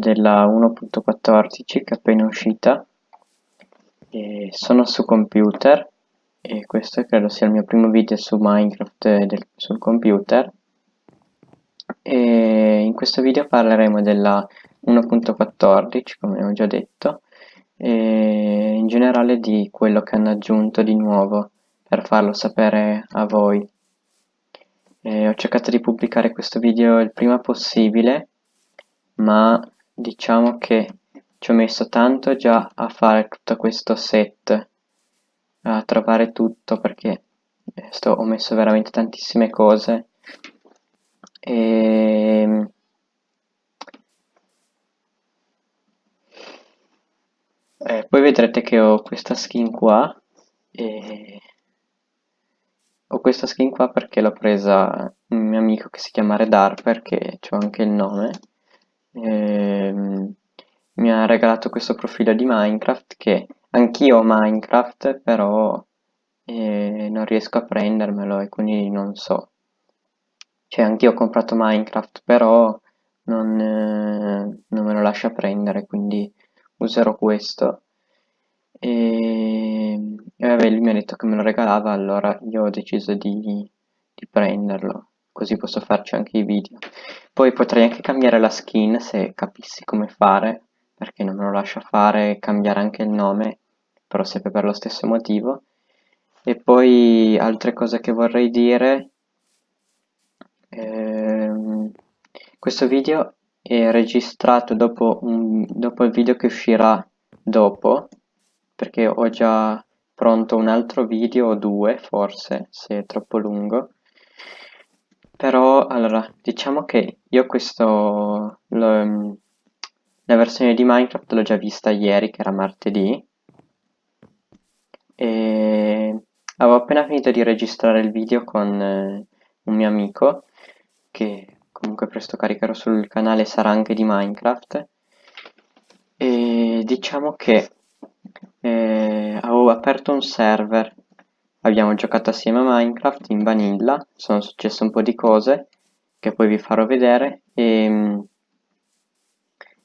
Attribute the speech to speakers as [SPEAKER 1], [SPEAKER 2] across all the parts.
[SPEAKER 1] della 1.14 che è appena uscita. E sono su computer e questo credo sia il mio primo video su Minecraft del, sul computer. E in questo video parleremo della 1.14 come ho già detto e in generale di quello che hanno aggiunto di nuovo per farlo sapere a voi. E ho cercato di pubblicare questo video il prima possibile ma diciamo che ci ho messo tanto già a fare tutto questo set a trovare tutto perché eh, sto, ho messo veramente tantissime cose. E ehm, eh, poi vedrete che ho questa skin qua e ho questa skin qua perché l'ho presa un mio amico che si chiama Redarper che ho anche il nome ehm, mi ha regalato questo profilo di Minecraft che anch'io ho Minecraft però eh, non riesco a prendermelo e quindi non so. Cioè anch'io ho comprato Minecraft però non, eh, non me lo lascia prendere quindi userò questo. E, e vabbè lui mi ha detto che me lo regalava allora io ho deciso di, di prenderlo così posso farci anche i video. Poi potrei anche cambiare la skin se capissi come fare perché non me lo lascia fare cambiare anche il nome però sempre per lo stesso motivo. E poi altre cose che vorrei dire ehm, questo video è registrato dopo, un, dopo il video che uscirà dopo perché ho già pronto un altro video o due forse se è troppo lungo però allora diciamo che io questo lo, la versione di Minecraft l'ho già vista ieri che era martedì. E avevo appena finito di registrare il video con eh, un mio amico che comunque presto caricherò sul canale sarà anche di Minecraft. E diciamo che eh, avevo aperto un server Abbiamo giocato assieme a Minecraft in vanilla, sono successe un po' di cose che poi vi farò vedere e,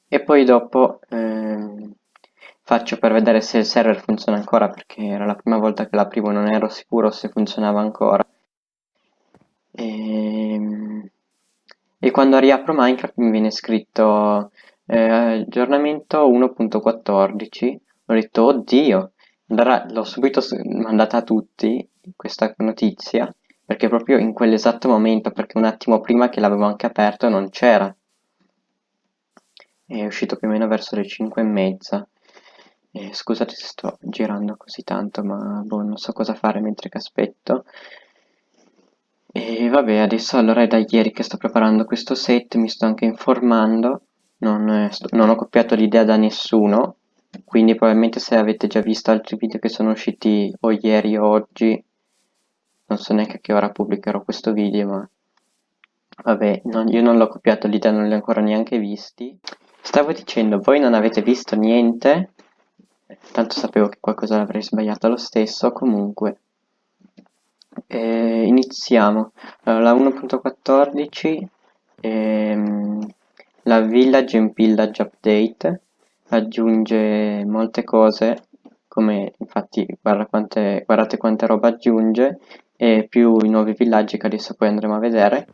[SPEAKER 1] e poi dopo eh, faccio per vedere se il server funziona ancora perché era la prima volta che l'aprivo non ero sicuro se funzionava ancora. E, e quando riapro Minecraft mi viene scritto eh, aggiornamento 1.14 ho detto oddio allora l'ho subito mandata a tutti questa notizia, perché proprio in quell'esatto momento, perché un attimo prima che l'avevo anche aperto non c'era. È uscito più o meno verso le 5 e mezza. E scusate se sto girando così tanto, ma boh, non so cosa fare mentre che aspetto. E vabbè, adesso allora è da ieri che sto preparando questo set, mi sto anche informando, non, eh, non ho copiato l'idea da nessuno, quindi probabilmente se avete già visto altri video che sono usciti o ieri o oggi non so neanche a che ora pubblicherò questo video ma vabbè non, io non l'ho copiato l'idea non li ho ancora neanche visti. Stavo dicendo voi non avete visto niente tanto sapevo che qualcosa l'avrei sbagliato lo stesso comunque eh, iniziamo. Allora, la 1.14 ehm, la village in village update aggiunge molte cose come infatti guarda quante, guardate quante roba aggiunge e più i nuovi villaggi che adesso poi andremo a vedere.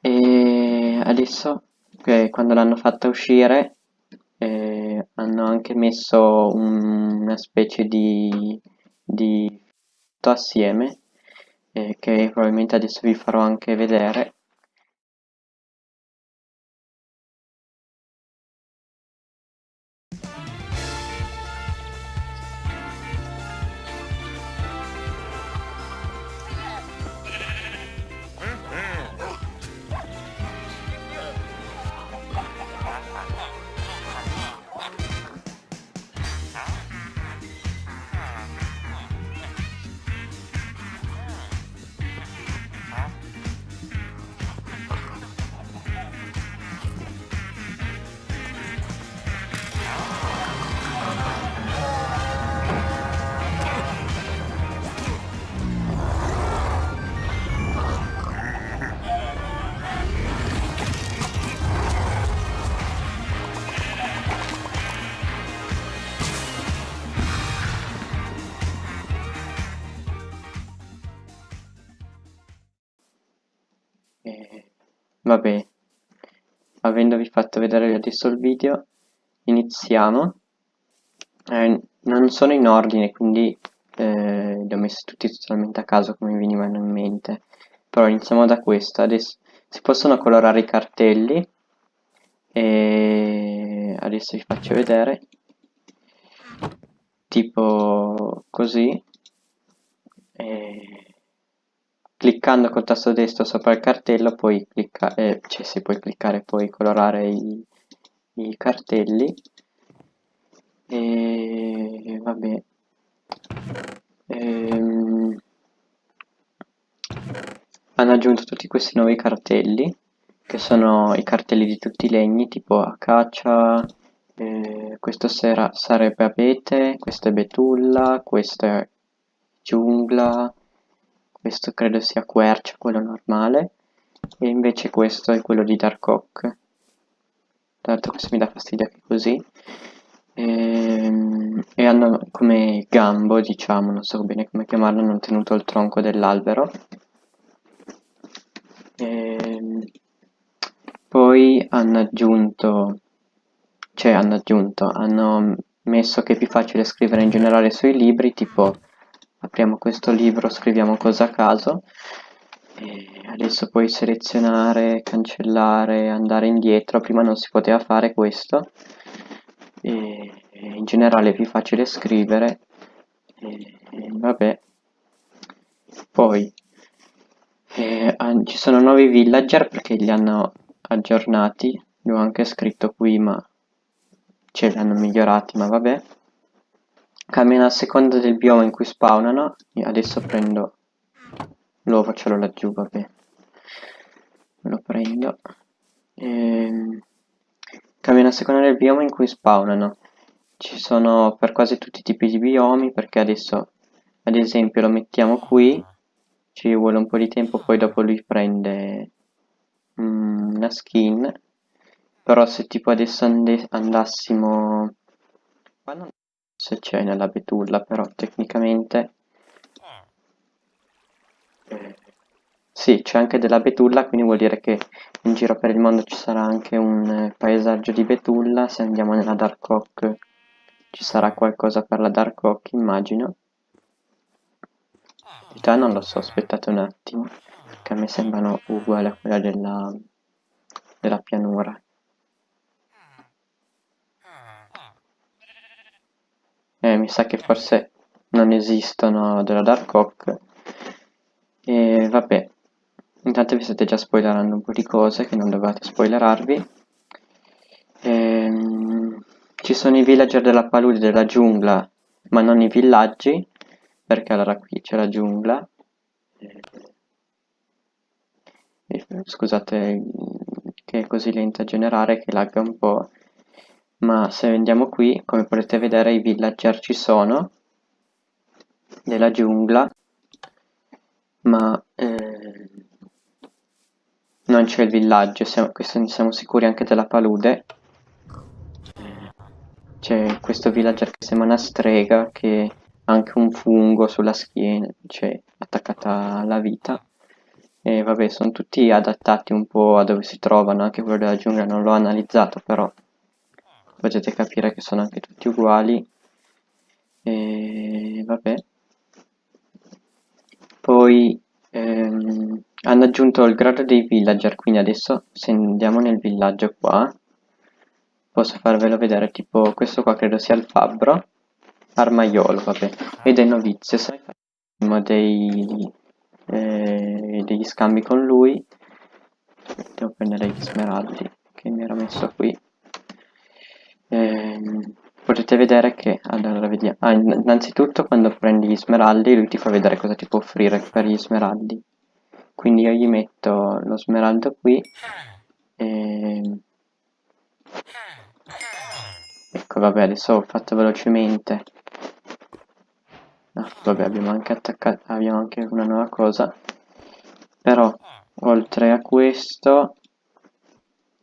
[SPEAKER 1] E adesso eh, quando l'hanno fatta uscire eh, hanno anche messo un, una specie di, di assieme eh, che probabilmente adesso vi farò anche vedere adesso il video, iniziamo. Eh, non sono in ordine, quindi eh, li ho messi tutti totalmente a caso come mi venivano in mente. Però iniziamo da questo. Adesso si possono colorare i cartelli e adesso vi faccio vedere tipo così e cliccando col tasto destro sopra il cartello puoi cliccare eh, cioè si puoi cliccare poi colorare i, i cartelli. E vabbè. Ehm, hanno aggiunto tutti questi nuovi cartelli che sono i cartelli di tutti i legni tipo acacia eh, questo sera sarebbe abete questo è betulla questo è giungla questo credo sia quercia quello normale e invece questo è quello di dark oak tra l'altro questo mi dà fastidio anche così. E, ehm, e hanno come gambo diciamo non so bene come chiamarlo hanno tenuto il tronco dell'albero. Ehm, poi hanno aggiunto cioè hanno aggiunto hanno messo che è più facile scrivere in generale sui libri tipo apriamo questo libro scriviamo cosa a caso e adesso puoi selezionare cancellare andare indietro. Prima non si poteva fare questo. E in generale è più facile scrivere. E, e vabbè. Poi eh, ci sono nuovi villager perché li hanno aggiornati. Li ho anche scritto qui ma ce li hanno migliorati ma vabbè. Cambiano a seconda del bioma in cui spawnano. Adesso prendo ce l'ho laggiù vabbè lo prendo. Ehm, cambiano a seconda del bioma in cui spawnano. Ci sono per quasi tutti i tipi di biomi perché adesso ad esempio lo mettiamo qui. Ci vuole un po' di tempo poi dopo lui prende mm, una skin. Però se tipo adesso and andassimo qua non se c'è nella betulla però tecnicamente sì c'è anche della betulla quindi vuol dire che in giro per il mondo ci sarà anche un eh, paesaggio di betulla se andiamo nella dark oak ci sarà qualcosa per la dark oak immagino realtà non lo so, aspettate un attimo, perché a me sembrano uguali a quella della, della pianura. Eh, mi sa che forse non esistono della Dark Oak. E vabbè, intanto vi state già spoilerando un po' di cose che non dovete spoilerarvi. Ehm, ci sono i villager della palude della giungla, ma non i villaggi, perché allora qui c'è la giungla. E, scusate che è così lenta a generare che lagga un po' ma se andiamo qui come potete vedere i villager ci sono della giungla ma eh, non c'è il villaggio siamo, siamo sicuri anche della palude c'è questo villager che sembra una strega che anche un fungo sulla schiena, cioè attaccata alla vita. E vabbè, sono tutti adattati un po' a dove si trovano, anche quello della giungla non l'ho analizzato, però potete capire che sono anche tutti uguali. E vabbè. Poi ehm, hanno aggiunto il grado dei villager, quindi adesso se andiamo nel villaggio qua, posso farvelo vedere, tipo questo qua credo sia il fabbro, Armaiolo, vabbè, e dei novizio. Se facciamo dei, eh, degli scambi con lui, devo prendere gli smeraldi che mi era messo qui. Eh, potete vedere che, allora vediamo, ah, innanzitutto quando prendi gli smeraldi lui ti fa vedere cosa ti può offrire per gli smeraldi. Quindi io gli metto lo smeraldo qui e... Ecco, vabbè, adesso ho fatto velocemente Ah, vabbè, abbiamo anche attaccato, abbiamo anche una nuova cosa. Però, oltre a questo,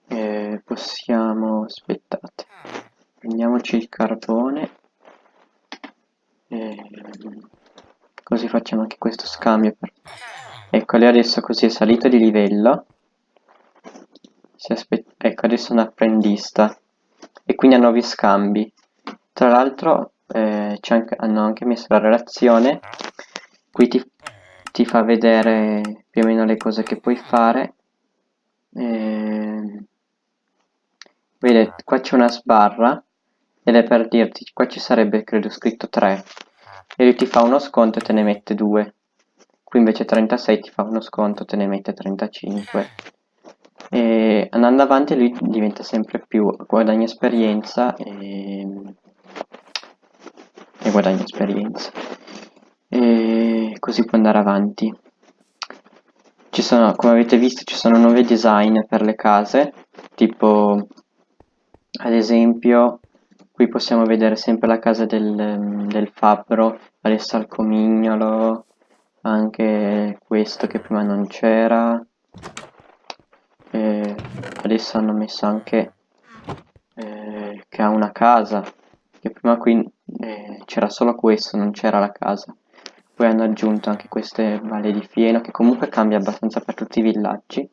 [SPEAKER 1] eh, possiamo, aspettate, prendiamoci il carbone. Eh, così facciamo anche questo scambio per ecco lei adesso così è salito di livello. Ecco adesso è un apprendista. E quindi ha nuovi scambi. Tra l'altro eh, anche, hanno anche messo la relazione. Qui ti, ti, fa vedere più o meno le cose che puoi fare. Eh, vedete qua c'è una sbarra ed è per dirti qua ci sarebbe credo scritto 3 e lui ti fa uno sconto e te ne mette 2 qui invece 36 ti fa uno sconto te ne mette 35 e andando avanti lui diventa sempre più guadagna esperienza e, e guadagna esperienza. E così può andare avanti. Ci sono come avete visto ci sono nuovi design per le case tipo ad esempio qui possiamo vedere sempre la casa del, del fabbro adesso al comignolo anche questo che prima non c'era. Adesso hanno messo anche eh, che ha una casa che prima qui eh, c'era solo questo non c'era la casa. Poi hanno aggiunto anche queste valle di fieno che comunque cambia abbastanza per tutti i villaggi.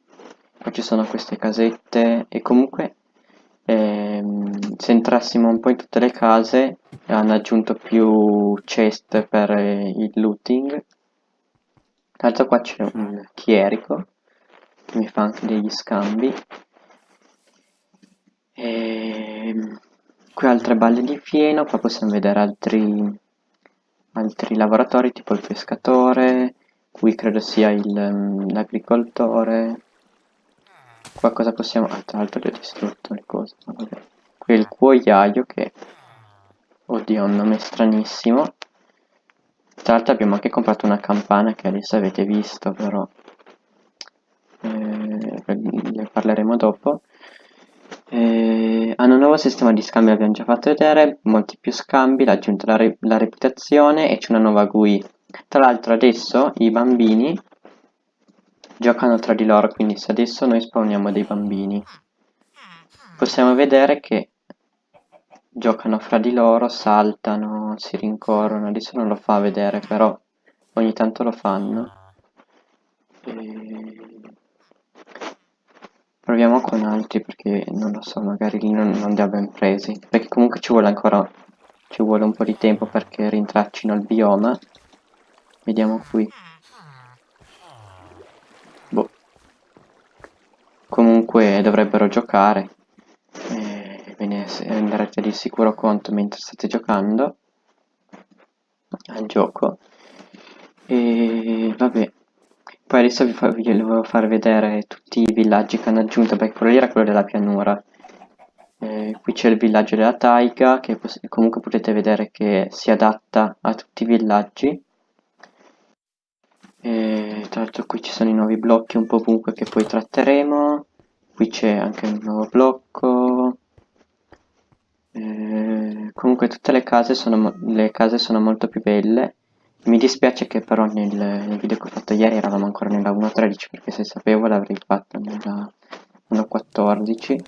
[SPEAKER 1] Poi ci sono queste casette e comunque ehm, se entrassimo un po' in tutte le case hanno aggiunto più chest per eh, il looting. Tra l'altro qua c'è un chierico che mi fa anche degli scambi. E qui altre balle di fieno qua possiamo vedere altri altri lavoratori tipo il pescatore. Qui credo sia mm, l'agricoltore. Qua cosa possiamo ah, tra l'altro gli ho distrutto le cose vabbè. Il cuoiaio che oddio ha un nome stranissimo tra l'altro abbiamo anche comprato una campana che adesso avete visto però eh, ne parleremo dopo eh, hanno un nuovo sistema di scambio, abbiamo già fatto vedere, molti più scambi, l'ha aggiunto la, re la reputazione e c'è una nuova GUI. Tra l'altro adesso i bambini giocano tra di loro, quindi se adesso noi spawniamo dei bambini, possiamo vedere che giocano fra di loro, saltano, si rincorrono, adesso non lo fa vedere, però ogni tanto lo fanno. Proviamo con altri perché non lo so, magari lì non, non li ha ben presi. Perché comunque ci vuole ancora ci vuole un po' di tempo perché rintraccino il bioma. Vediamo qui. Boh. Comunque dovrebbero giocare. E ve ne renderete di sicuro conto mentre state giocando al gioco. E vabbè, poi adesso vi, fa, vi volevo far vedere tutti i villaggi che hanno aggiunto, perché quello lì era quello della pianura. Eh, qui c'è il villaggio della taiga, che comunque potete vedere che si adatta a tutti i villaggi. E, tra l'altro qui ci sono i nuovi blocchi un po' ovunque che poi tratteremo. Qui c'è anche un nuovo blocco. E, comunque tutte le case, sono, le case sono molto più belle. Mi dispiace che però nel, nel, video che ho fatto ieri eravamo ancora nella 1.13 perché se sapevo l'avrei fatta nella 1.14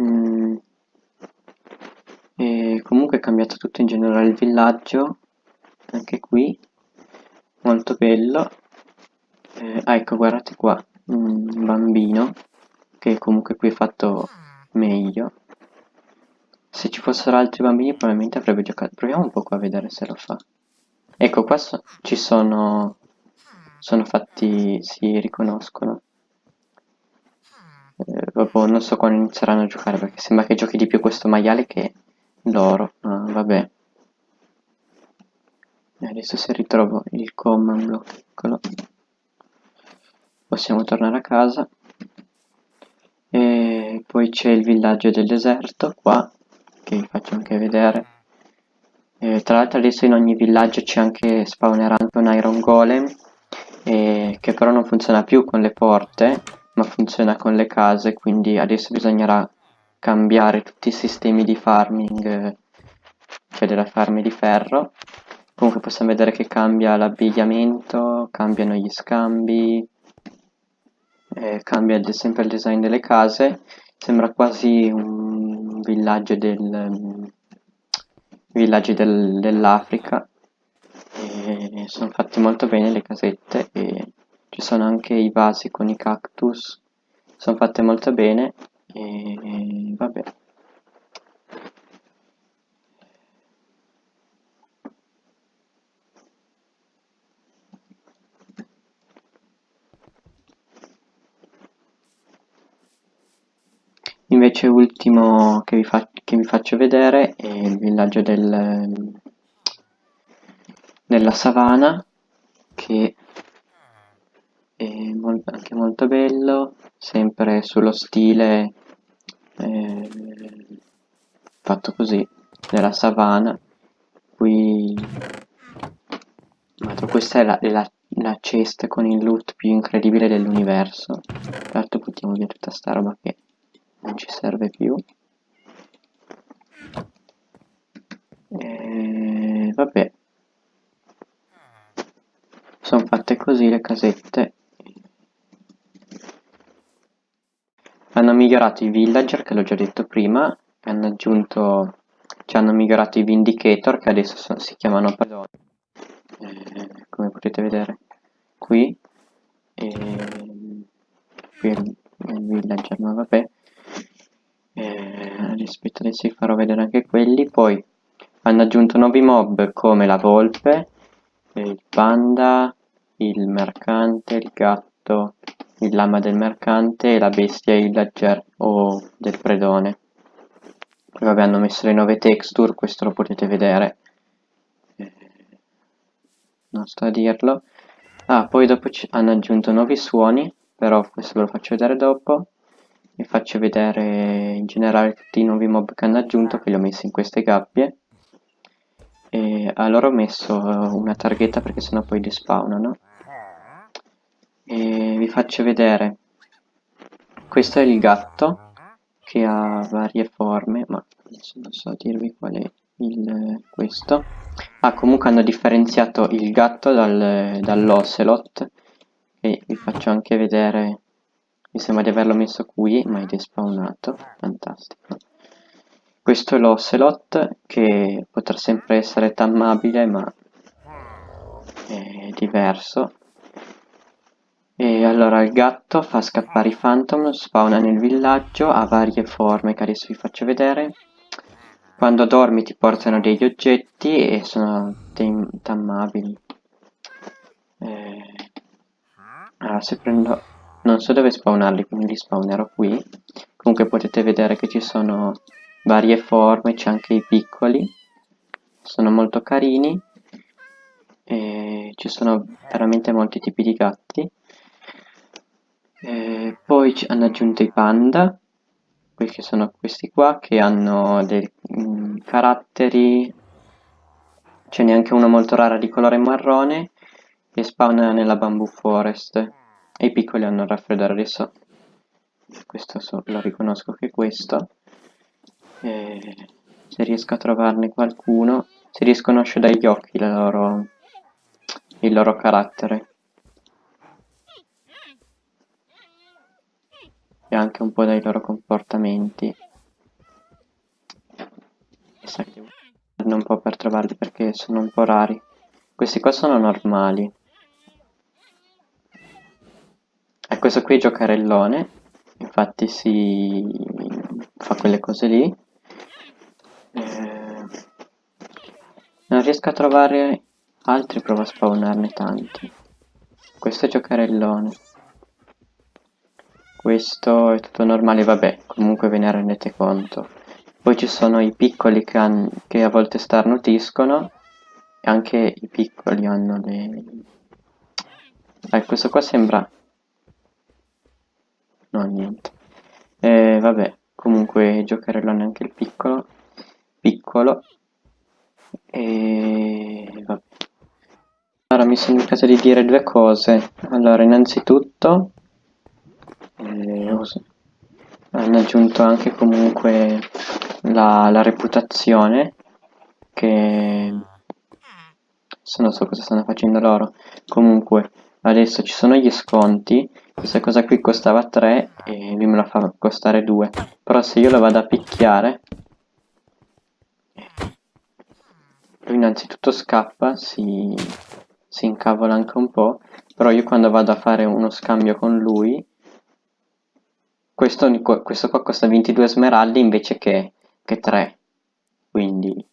[SPEAKER 1] mm. e comunque è cambiato tutto in generale il villaggio anche qui. Molto bello. Eh, ah ecco guardate qua un bambino che comunque qui è fatto meglio se ci fossero altri bambini probabilmente avrebbe giocato. Proviamo un po' a vedere se lo fa. Ecco, qua so ci sono... Sono fatti... si riconoscono. Eh, vabbè, non so quando inizieranno a giocare perché sembra che giochi di più questo maiale che loro. Ah, vabbè. E adesso se ritrovo il command block, eccolo. Possiamo tornare a casa. E poi c'è il villaggio del deserto qua che vi faccio anche vedere. Eh, tra l'altro adesso in ogni villaggio c'è anche spawnerà anche un iron golem eh, che però non funziona più con le porte ma funziona con le case quindi adesso bisognerà cambiare tutti i sistemi di farming cioè della farm di ferro. Comunque possiamo vedere che cambia l'abbigliamento cambiano gli scambi eh, cambia sempre il design delle case. Sembra quasi un villaggio del villaggi del, dell'Africa. E sono fatte molto bene le casette e ci sono anche i vasi con i cactus. Sono fatte molto bene e vabbè Invece ultimo che vi, che vi faccio vedere è il villaggio del, della savana che è mol anche molto bello, sempre sullo stile eh, fatto così della savana. Qui questa è la, la, la cesta con il loot più incredibile dell'universo. Tra l'altro buttiamo via tutta sta roba che non ci serve più. E vabbè. Sono fatte così le casette. Hanno migliorato i villager che l'ho già detto prima. Hanno aggiunto ci hanno migliorato i vindicator che adesso sono, si chiamano padroni eh, come potete vedere qui. E qui il, il villager ma vabbè eh, rispetto adesso vi farò vedere anche quelli. Poi hanno aggiunto nuovi mob come la volpe il panda il mercante il gatto il lama del mercante e la bestia villager o del predone. Poi vabbè hanno messo le nuove texture questo lo potete vedere. Eh, non sto a dirlo. Ah poi dopo hanno aggiunto nuovi suoni però questo ve lo faccio vedere dopo vi faccio vedere in generale tutti i nuovi mob che hanno aggiunto che li ho messi in queste gabbie. E allora ho messo una targhetta perché sennò poi despawnano. E vi faccio vedere. Questo è il gatto che ha varie forme ma adesso non so dirvi qual è il, questo. Ah comunque hanno differenziato il gatto dal, dall'ocelot. E vi faccio anche vedere mi sembra di averlo messo qui ma è despawnato. Fantastico. Questo è l'ocelot che potrà sempre essere tammabile ma è diverso. E allora il gatto fa scappare i phantom spawna nel villaggio ha varie forme che adesso vi faccio vedere. Quando dormi ti portano degli oggetti e sono tammabili. Eh, allora se prendo non so dove spawnarli quindi li spawnerò qui. Comunque potete vedere che ci sono varie forme c'è anche i piccoli. Sono molto carini. E ci sono veramente molti tipi di gatti. E poi hanno aggiunto i panda che sono questi qua che hanno dei mm, caratteri. Ce n'è anche uno molto raro di colore marrone e spawna nella bamboo forest e i piccoli hanno il raffreddore adesso questo so, lo riconosco che questo. E se riesco a trovarne qualcuno si riconosce dagli occhi loro, il loro carattere. E anche un po' dai loro comportamenti. Sa che un po' per trovarli perché sono un po' rari. Questi qua sono normali e questo qui è giocarellone infatti si fa quelle cose lì. Eh, non riesco a trovare altri provo a spawnarne tanti. Questo è giocarellone. Questo è tutto normale vabbè comunque ve ne rendete conto. Poi ci sono i piccoli che, che a volte starnutiscono e anche i piccoli hanno le... Eh, questo qua sembra no niente. E vabbè comunque giocherò neanche il piccolo piccolo. E vabbè. Allora mi sono dimenticato di dire due cose. Allora innanzitutto eh, hanno aggiunto anche comunque la, la reputazione che se non so cosa stanno facendo loro. Comunque adesso ci sono gli sconti questa cosa qui costava 3 e lui me la fa costare 2 però se io lo vado a picchiare lui innanzitutto scappa si si incavola anche un po', però io quando vado a fare uno scambio con lui, questo, questo qua costa 22 smeraldi invece che, che 3, quindi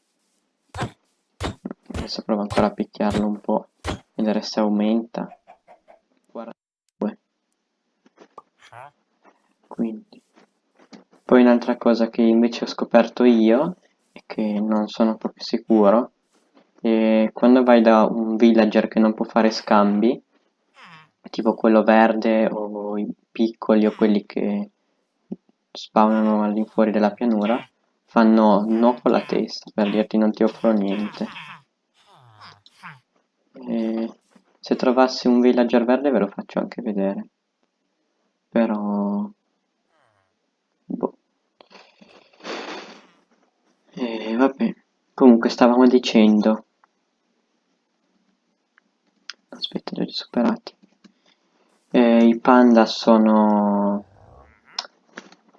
[SPEAKER 1] adesso provo ancora a picchiarlo un po', vedere se aumenta. Quindi. Poi un'altra cosa che invece ho scoperto io, e che non sono proprio sicuro, è quando vai da un villager che non può fare scambi, tipo quello verde o i piccoli o quelli che spawnano all'infuori della pianura, fanno no con la testa per dirti non ti offro niente. E se trovassi un villager verde ve lo faccio anche vedere. Però... Boh. E vabbè. Comunque stavamo dicendo... Aspetta, li ho superati. E I panda sono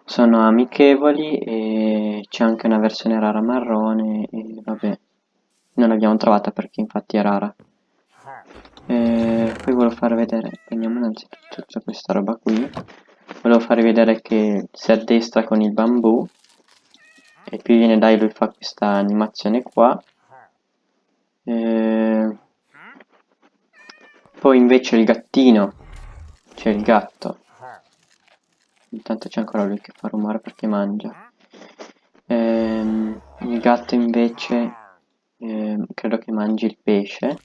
[SPEAKER 1] sono amichevoli e c'è anche una versione rara marrone e vabbè non l'abbiamo trovata perché infatti è rara e poi volevo fare vedere prendiamo innanzitutto tutta questa roba qui volevo fare vedere che si addestra con il bambù e viene dai lui fa questa animazione qua e... poi invece il gattino c'è il gatto Intanto c'è ancora lui che fa rumore perché mangia. Ehm, il gatto invece ehm, credo che mangi il pesce.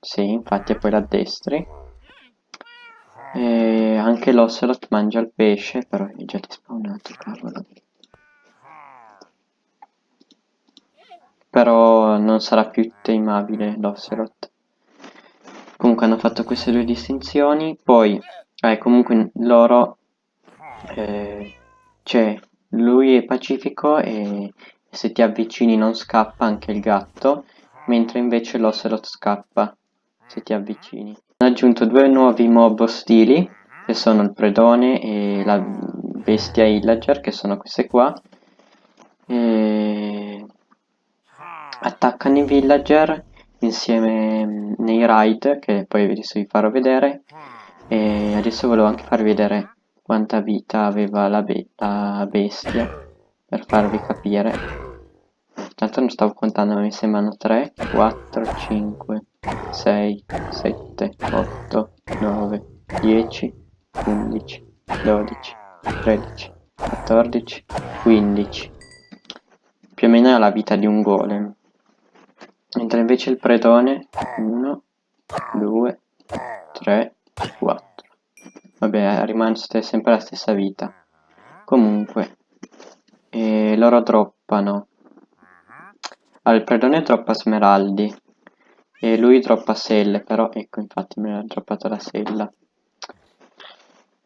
[SPEAKER 1] Sì, infatti e poi l'addestri. E anche l'ocelot mangia il pesce, però è già despawnato, cavolo. Però non sarà più tameabile l'ocelot. Comunque hanno fatto queste due distinzioni, poi, eh, comunque loro eh, cioè lui è pacifico e se ti avvicini non scappa anche il gatto, mentre invece l'ocelot scappa se ti avvicini. Hanno aggiunto due nuovi mob ostili, che sono il predone e la bestia illager, che sono queste qua. E... Attaccano i villager insieme nei raid, che poi adesso vi farò vedere. E adesso volevo anche farvi vedere quanta vita aveva la, be la bestia per farvi capire. Tanto non stavo contando ma mi sembrano 3 4 5 6 7 8 9 10 11 12 13 14 15 più o meno è la vita di un golem mentre invece il predone 1 2 3 4 Vabbè, rimane sempre la stessa vita. Comunque, e loro droppano. Allora, il predone droppa smeraldi. E lui droppa selle, però ecco, infatti me l'ha droppato la sella.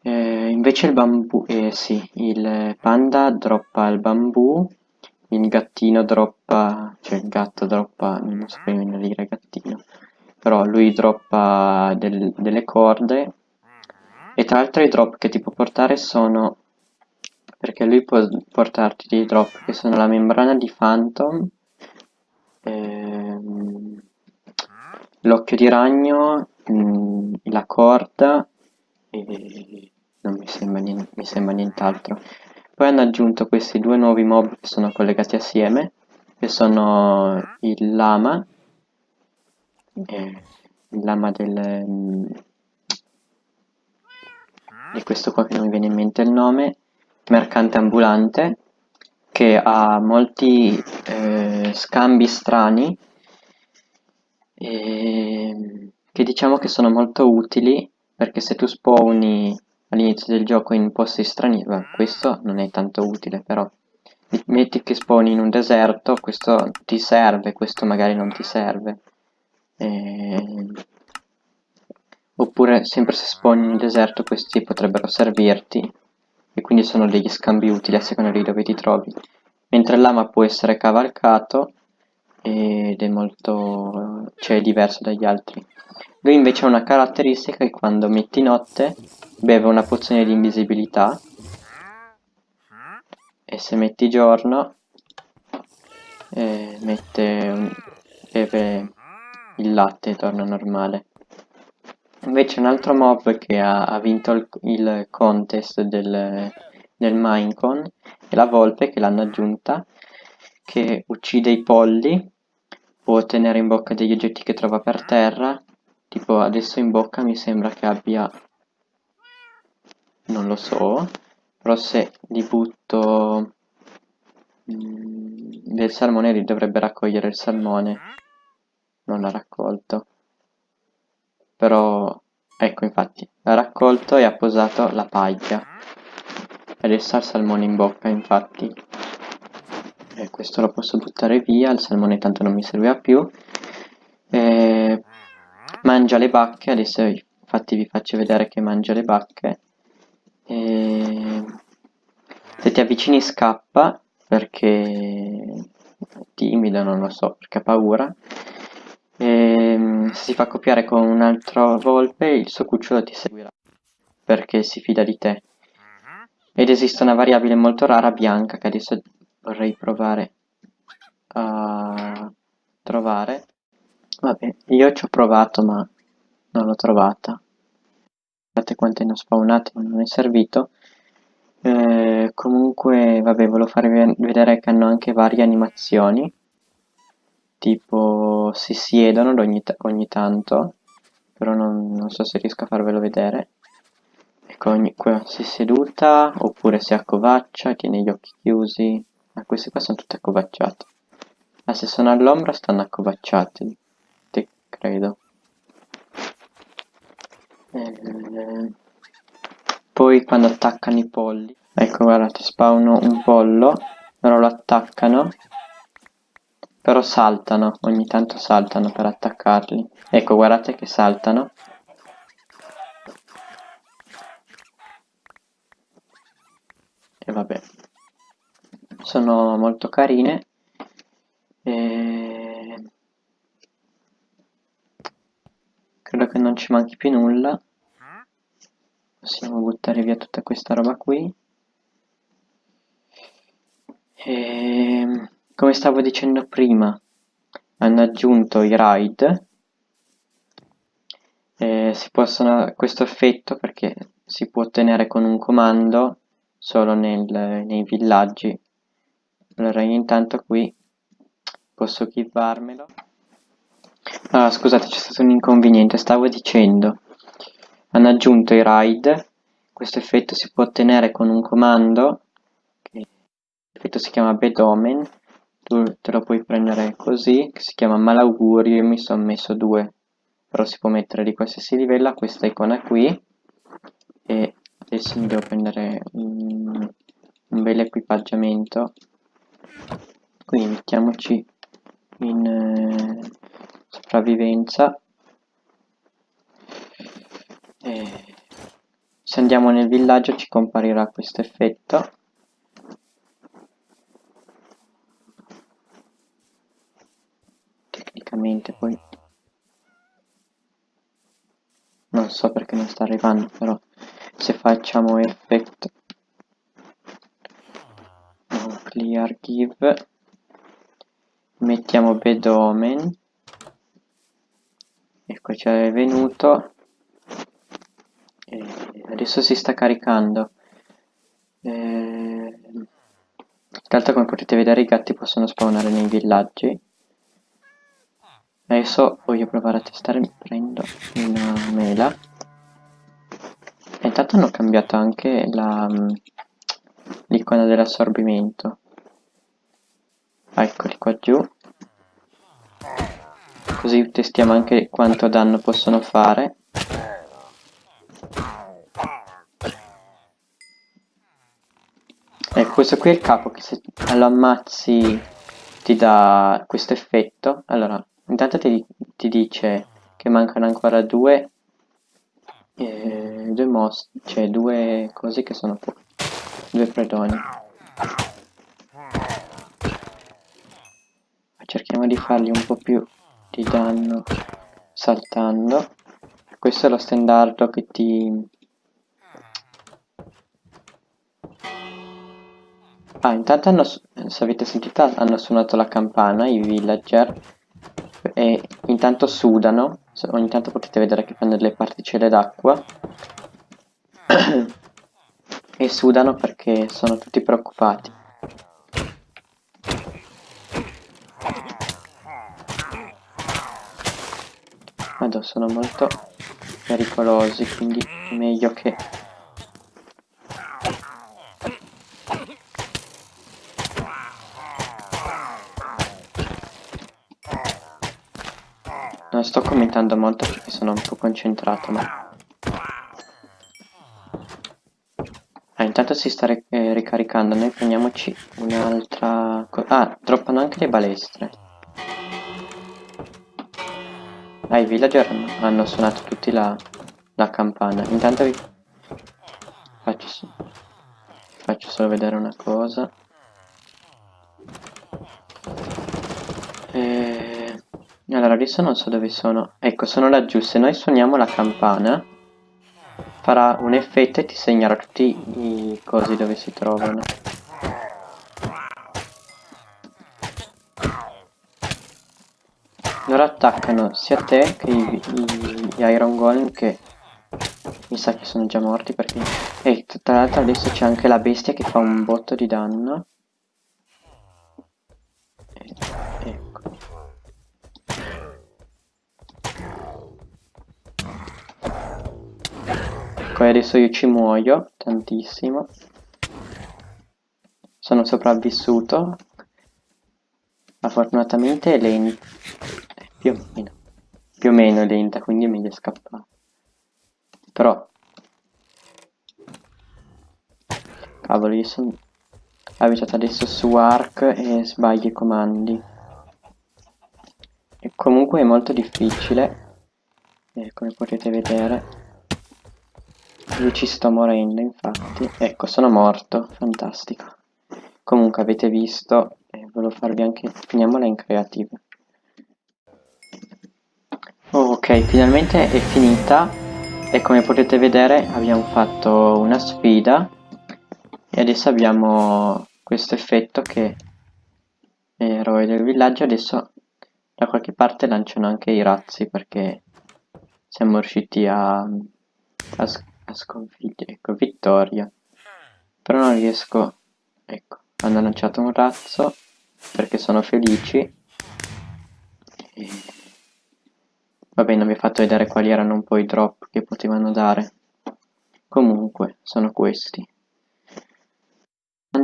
[SPEAKER 1] E invece il bambù, eh sì, il panda droppa il bambù, il gattino droppa, cioè il gatto droppa, non so come dire gattino, però lui droppa del, delle corde e tra l'altro i drop che ti può portare sono... Perché lui può portarti dei drop che sono la membrana di Phantom, ehm, l'occhio di ragno, mh, mm, la corda e non mi sembra nient'altro. Poi hanno aggiunto questi due nuovi mob che sono collegati assieme, che sono il lama, eh, il lama del... Mh, mm, questo qua che non mi viene in mente il nome, mercante ambulante, che ha molti eh, scambi strani, e, che diciamo che sono molto utili, perché se tu spawni all'inizio del gioco in posti strani, beh, questo non è tanto utile però, metti che spawni in un deserto, questo ti serve, questo magari non ti serve. E Oppure, sempre se spawni nel deserto, questi potrebbero servirti, e quindi sono degli scambi utili a seconda di dove ti trovi. Mentre il lama può essere cavalcato, ed è molto... cioè è diverso dagli altri. Lui invece ha una caratteristica che quando metti notte, beve una pozione di invisibilità, e se metti giorno, eh, mette beve il latte torna normale. Invece un altro mob che ha, ha vinto il, il, contest del, del Minecon è la volpe che l'hanno aggiunta, che uccide i polli, può tenere in bocca degli oggetti che trova per terra, tipo adesso in bocca mi sembra che abbia, non lo so, però se li butto mm, del salmone dovrebbe raccogliere il salmone, non l'ha raccolto. Però ecco infatti ha raccolto e ha posato la paglia. Adesso ha il salmone in bocca infatti. E questo lo posso buttare via il salmone tanto non mi serviva più. E mangia le bacche adesso infatti vi faccio vedere che mangia le bacche e se ti avvicini scappa perché è timido non lo so perché ha paura e ehm, se si fa copiare con un'altra volpe il suo cucciolo ti seguirà perché si fida di te. Ed esiste una variabile molto rara bianca che adesso vorrei provare a trovare. Vabbè, io ci ho provato ma non l'ho trovata. Guardate quante ne ho spawnate ma non è servito. Eh, comunque, vabbè, volevo farvi vedere che hanno anche varie animazioni tipo si siedono ogni, ogni tanto, però non, non, so se riesco a farvelo vedere. Ecco, ogni, qua si è seduta, oppure si accovaccia, tiene gli occhi chiusi. Ma queste qua sono tutte accovacciate. Ma se sono all'ombra stanno accovacciate, te credo. Poi quando attaccano i polli, ecco guardate, spawno un pollo, loro lo attaccano però saltano, ogni tanto saltano per attaccarli. Ecco, guardate che saltano. E vabbè. Sono molto carine. E... Credo che non ci manchi più nulla. Possiamo buttare via tutta questa roba qui. E come stavo dicendo prima hanno aggiunto i raid eh, si possono questo effetto perché si può ottenere con un comando solo nel, nei villaggi allora intanto qui posso chivarmelo allora scusate c'è stato un inconveniente stavo dicendo. Hanno aggiunto i raid. Questo effetto si può ottenere con un comando. L'effetto si chiama bedomen. Tu te lo puoi prendere così, che si chiama malaugurio, io mi sono messo due, però si può mettere di qualsiasi livello, questa icona qui, e adesso mi devo prendere un, un bel equipaggiamento, quindi mettiamoci in eh, sopravvivenza, e se andiamo nel villaggio ci comparirà questo effetto, tecnicamente poi non so perché non sta arrivando però se facciamo effect clear give mettiamo bedomen ecco ci è venuto e adesso si sta caricando e... tra come potete vedere i gatti possono spawnare nei villaggi Adesso voglio provare a testare, prendo una mela. E intanto hanno cambiato anche mm, l'icona dell'assorbimento. Eccoli qua giù. Così testiamo anche quanto danno possono fare. Ecco, questo qui è il capo che se lo ammazzi ti dà questo effetto. Allora, Intanto ti, ti dice che mancano ancora due, eh, due most, cioè due cose che sono poche, due predoni. Cerchiamo di fargli un po' più di danno saltando. Questo è lo standardo che ti... Ah, intanto hanno, se avete sentito, hanno suonato la campana, i villager, e intanto sudano, ogni tanto potete vedere che fanno delle particelle d'acqua e sudano perché sono tutti preoccupati. Vado, sono molto pericolosi, quindi meglio che Non sto commentando molto perché sono un po' concentrato, ma... Ah, intanto si sta eh, ricaricando, noi prendiamoci un'altra... Ah, droppano anche le balestre. Ah, i villager hanno suonato tutti la, la campana. Intanto vi faccio, faccio solo vedere una cosa. E... Allora, adesso non so dove sono. Ecco, sono laggiù. Se noi suoniamo la campana, farà un effetto e ti segnerà tutti i cosi dove si trovano. Loro attaccano sia te che i, i, gli Iron Golem che mi sa che sono già morti perché... E tra l'altro adesso c'è anche la bestia che fa un botto di danno. Poi adesso io ci muoio tantissimo. Sono sopravvissuto. Ma fortunatamente è lenta. Più o meno. Più o meno lenta, quindi è meglio scappare. Però... Cavolo, io sono abituato adesso su Ark e sbaglio i comandi. E comunque è molto difficile. Eh, come potete vedere. Io ci sto morendo, infatti. Ecco, sono morto. Fantastico. Comunque, avete visto, e eh, volevo farvi anche... Finiamola in creative. Ok, finalmente è finita. E come potete vedere abbiamo fatto una sfida. E adesso abbiamo questo effetto che eroe del villaggio. Adesso da qualche parte lanciano anche i razzi perché siamo riusciti a, a a sconfiggere, ecco, vittoria. Però non riesco, ecco, hanno lanciato un razzo perché sono felici. E... Vabbè, non vi ho fatto vedere quali erano un po' i drop che potevano dare. Comunque, sono questi.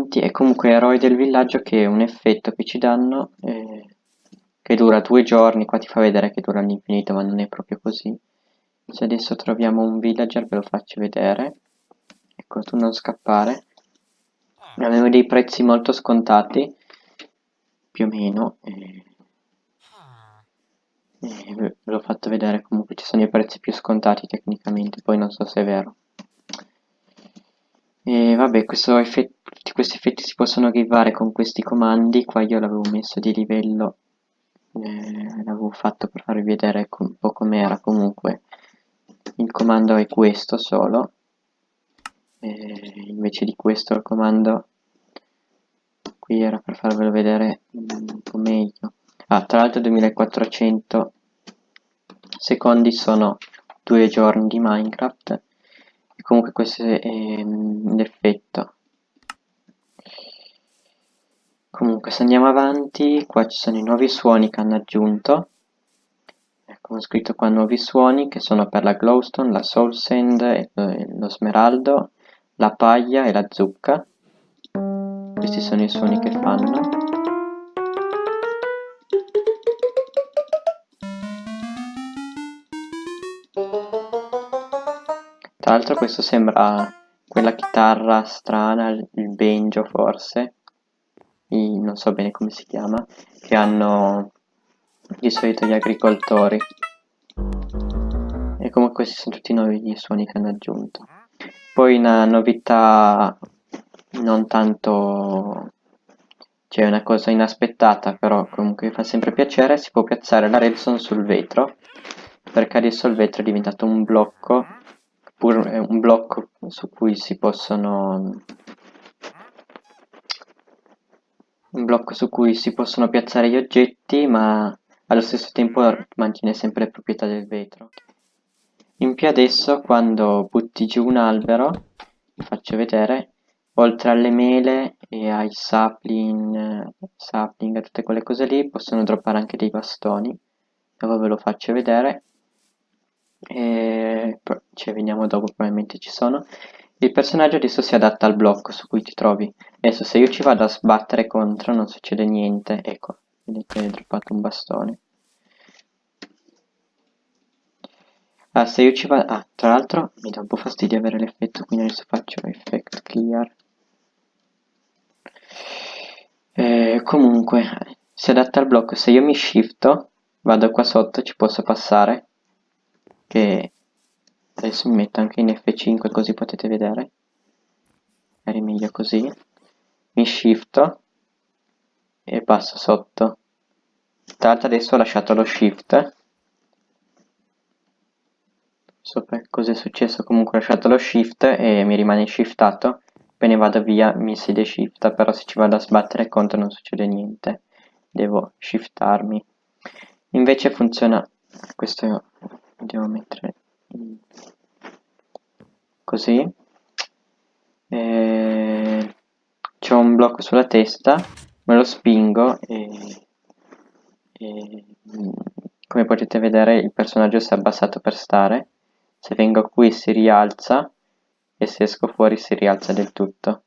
[SPEAKER 1] E comunque eroi del villaggio che è un effetto che ci danno eh, che dura due giorni, qua ti fa vedere che dura all'infinito ma non è proprio così se adesso troviamo un villager ve lo faccio vedere ecco tu non scappare abbiamo dei prezzi molto scontati più o meno e, ve l'ho fatto vedere comunque ci sono i prezzi più scontati tecnicamente poi non so se è vero. E vabbè effetto, questi effetti si possono arrivare con questi comandi qua io l'avevo messo di livello eh, l'avevo fatto per farvi vedere un po' com'era comunque. Il comando è questo solo e invece di questo il comando qui era per farvelo vedere un po' meglio. Ah tra l'altro 2400 secondi sono due giorni di minecraft e comunque questo è l'effetto comunque se andiamo avanti qua ci sono i nuovi suoni che hanno aggiunto come ho scritto qua nuovi suoni che sono per la glowstone, la soul sand, eh, lo smeraldo, la paglia e la zucca. Questi sono i suoni che fanno. L'altro questo sembra quella chitarra strana, il banjo forse, I, non so bene come si chiama, che hanno di solito gli agricoltori. E comunque questi sono tutti i nuovi suoni che hanno aggiunto. Poi una novità non tanto cioè una cosa inaspettata però comunque fa sempre piacere si può piazzare la redstone sul vetro. Perché adesso il vetro è diventato un blocco pur, un blocco su cui si possono un blocco su cui si possono piazzare gli oggetti ma allo stesso tempo mantiene sempre le proprietà del vetro. In più adesso quando butti giù un albero, vi faccio vedere, oltre alle mele e ai sapling, sapling e tutte quelle cose lì, possono droppare anche dei bastoni. Dopo ve lo faccio vedere. E ci vediamo dopo, probabilmente ci sono. Il personaggio adesso si adatta al blocco su cui ti trovi. Adesso se io ci vado a sbattere contro non succede niente. Ecco, vedete, è droppato un bastone. Ah, se io ci vado... Ah, tra l'altro mi dà un po' fastidio avere l'effetto, quindi adesso faccio effect clear. Eh, comunque, si adatta al blocco. Se io mi shifto, vado qua sotto, ci posso passare. Che adesso mi metto anche in F5 così potete vedere. Magari meglio così. Mi shifto e passo sotto. Tra l'altro adesso ho lasciato lo shift. So cosa è successo comunque ho lasciato lo shift e mi rimane shiftato. Poi vado via mi si deshifta però se ci vado a sbattere contro non succede niente. Devo shiftarmi. Invece funziona questo devo mettere così. E c'ho un blocco sulla testa me lo spingo e, e come potete vedere il personaggio si è abbassato per stare. Se vengo qui si rialza e se esco fuori si rialza del tutto.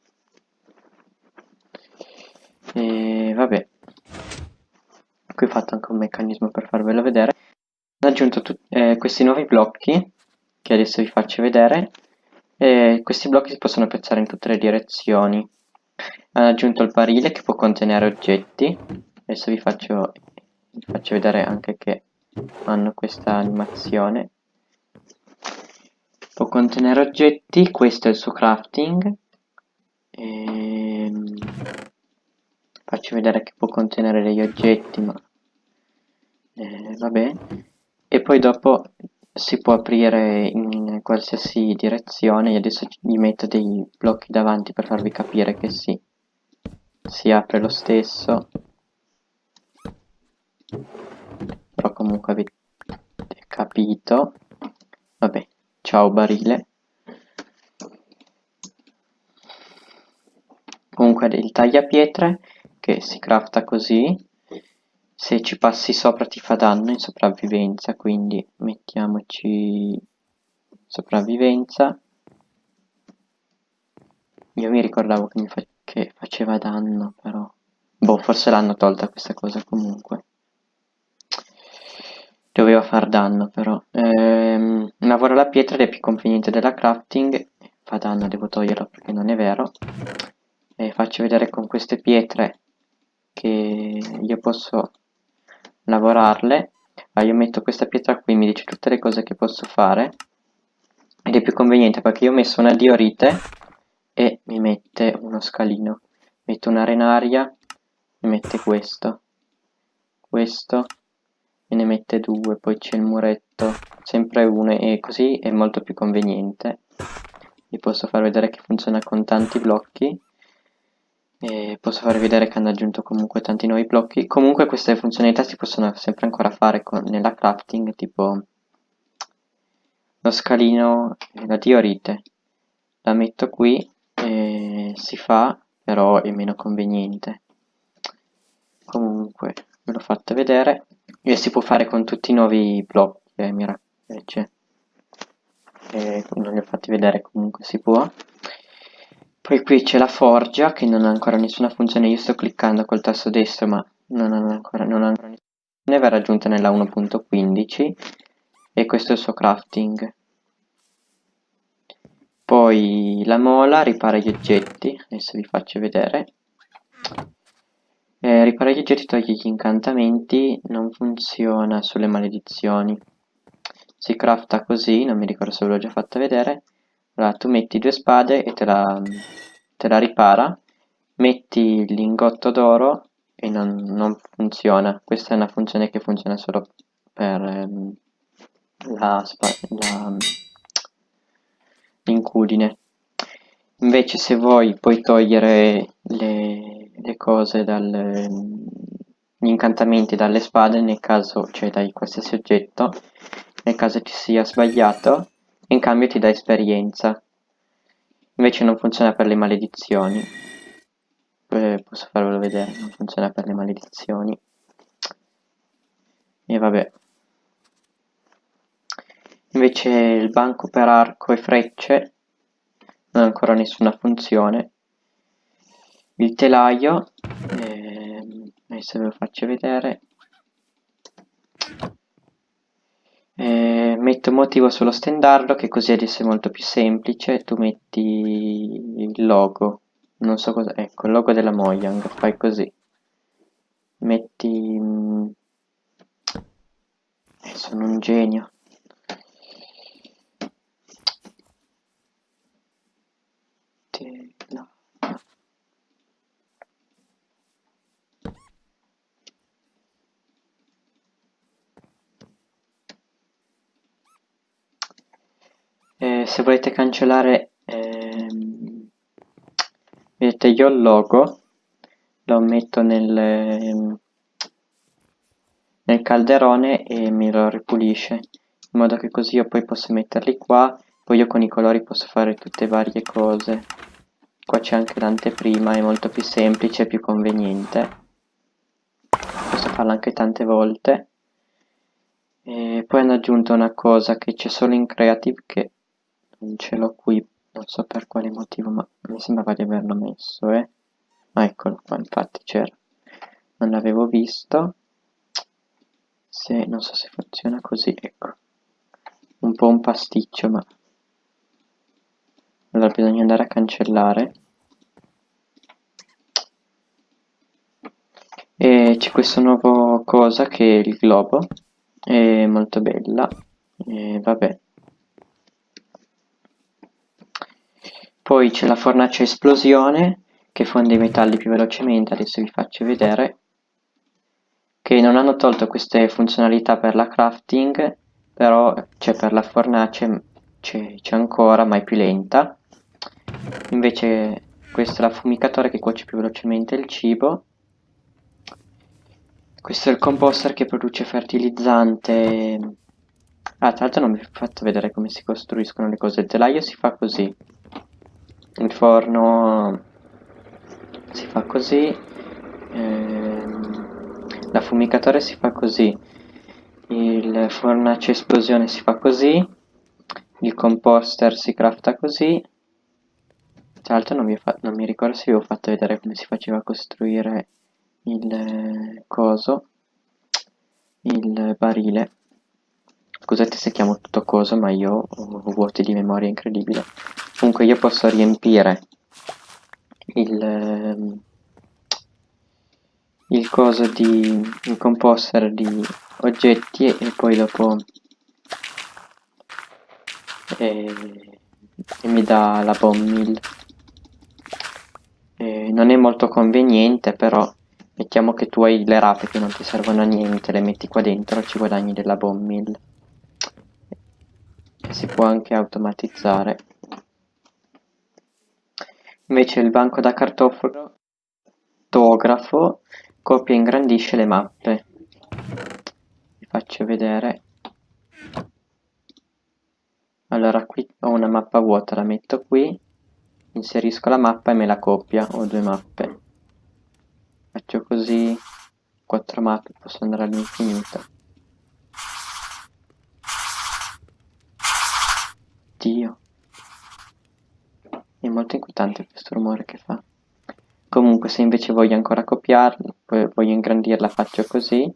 [SPEAKER 1] E vabbè. Qui ho fatto anche un meccanismo per farvelo vedere ho aggiunto eh, questi nuovi blocchi che adesso vi faccio vedere e questi blocchi si possono piazzare in tutte le direzioni. Hanno aggiunto il barile che può contenere oggetti. Adesso vi faccio, vi faccio vedere anche che hanno questa animazione. Può contenere oggetti questo è il suo crafting. E... Ehm, faccio vedere che può contenere degli oggetti ma eh, vabbè e poi dopo si può aprire in qualsiasi direzione io adesso gli metto dei blocchi davanti per farvi capire che sì si apre lo stesso. Però comunque avete capito. Vabbè ciao barile. Comunque il tagliapietre che si crafta così se ci passi sopra ti fa danno in sopravvivenza quindi mettiamoci sopravvivenza. Io mi ricordavo che, mi fa che faceva danno però boh forse l'hanno tolta questa cosa comunque. Doveva far danno però. Ehm, lavora la pietra ed è più conveniente della crafting. Fa danno devo toglierla perché non è vero. E faccio vedere con queste pietre che io posso lavorarle. Ah, io metto questa pietra qui mi dice tutte le cose che posso fare. Ed è più conveniente perché io ho messo una diorite e mi mette uno scalino. Metto un'arenaria mi mette questo questo e ne mette due. Poi c'è il muretto sempre uno e così è molto più conveniente. Vi posso far vedere che funziona con tanti blocchi e posso farvi vedere che hanno aggiunto comunque tanti nuovi blocchi. Comunque queste funzionalità si possono sempre ancora fare con, nella crafting tipo lo scalino la diorite. La metto qui e si fa però è meno conveniente. Comunque ve l'ho fatto vedere. E si può fare con tutti i nuovi blocchi eh, invece eh, non li ho fatti vedere comunque si può poi qui c'è la forgia che non ha ancora nessuna funzione, io sto cliccando col tasto destro ma non ha ancora, non ha ancora nessuna funzione, verrà aggiunta nella 1.15 e questo è il suo crafting. Poi la mola ripara gli oggetti, adesso vi faccio vedere. Eh, ripara gli oggetti, toglie gli incantamenti, non funziona sulle maledizioni. Si crafta così, non mi ricordo se ve l'ho già fatta vedere allora tu metti due spade e te la, te la ripara metti il lingotto d'oro e non, non, funziona. Questa è una funzione che funziona solo per ehm, l'incudine. Invece se vuoi puoi togliere le, le cose dal, gli incantamenti dalle spade nel caso, cioè dai qualsiasi oggetto, nel caso ci sia sbagliato, in cambio ti dà esperienza. Invece non funziona per le maledizioni. Eh, posso farvelo vedere, non funziona per le maledizioni. E vabbè. Invece il banco per arco e frecce non ha ancora nessuna funzione. Il telaio, eh, adesso ve lo faccio vedere. Eh, metto motivo sullo stendardo che così adesso è molto più semplice. Tu metti il logo, non so cosa, ecco il logo della Mojang, fai così. Metti... Eh, sono un genio. No. Eh, se volete cancellare ehm, vedete io il logo lo metto nel, ehm, nel calderone e mi lo ripulisce in modo che così io poi posso metterli qua poi io con i colori posso fare tutte varie cose. Qua c'è anche l'anteprima è molto più semplice e più conveniente. Posso farla anche tante volte. E poi hanno aggiunto una cosa che c'è solo in creative che ce l'ho qui non so per quale motivo ma mi sembrava di averlo messo eh. Ah, eccolo qua infatti c'era. Non l'avevo visto. Se non so se funziona così ecco. Un po' un pasticcio ma allora bisogna andare a cancellare. E c'è questa nuova cosa che è il globo. È molto bella. E vabbè poi c'è la fornace esplosione che fonde i metalli più velocemente adesso vi faccio vedere che non hanno tolto queste funzionalità per la crafting però c'è per la fornace c'è ancora ma è più lenta. Invece questo è l'affumicatore che cuoce più velocemente il cibo. Questo è il composter che produce fertilizzante. Ah tra l'altro non vi ho fatto vedere come si costruiscono le cose. Il telaio si fa così il forno si fa così ehm, l'affumicatore si fa così il fornace esplosione si fa così il composter si crafta così tra l'altro non, non, mi ricordo se vi ho fatto vedere come si faceva a costruire il eh, coso, il barile. Scusate se chiamo tutto coso, ma io ho vuoti di memoria incredibile. Comunque io posso riempire il, ehm, il coso di il composter di oggetti e, e poi dopo e, e mi dà la bomb mill. Eh, non è molto conveniente però mettiamo che tu hai le rape che non ti servono a niente le metti qua dentro ci guadagni della bomb mill. E si può anche automatizzare invece il banco da cartografo copia e ingrandisce le mappe vi faccio vedere allora qui ho una mappa vuota la metto qui inserisco la mappa e me la copia, ho due mappe. Faccio così, quattro mappe, posso andare all'infinito. Dio. È molto inquietante questo rumore che fa. Comunque se invece voglio ancora copiarla, voglio ingrandirla faccio così.